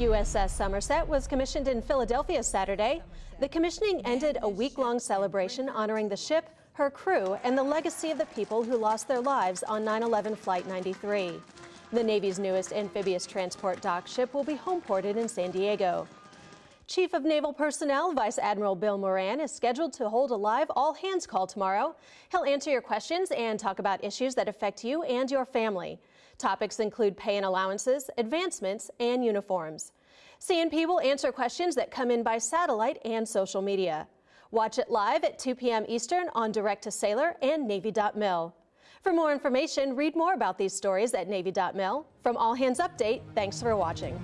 USS Somerset was commissioned in Philadelphia Saturday. The commissioning ended a week-long celebration honoring the ship, her crew, and the legacy of the people who lost their lives on 9-11 Flight 93. The Navy's newest amphibious transport dock ship will be homeported in San Diego. Chief of Naval Personnel, Vice Admiral Bill Moran, is scheduled to hold a live all-hands call tomorrow. He'll answer your questions and talk about issues that affect you and your family. Topics include pay and allowances, advancements, and uniforms. CNP will answer questions that come in by satellite and social media. Watch it live at 2 p.m. Eastern on Direct to Sailor and Navy.mil. For more information, read more about these stories at Navy.mil. From All Hands Update, thanks for watching.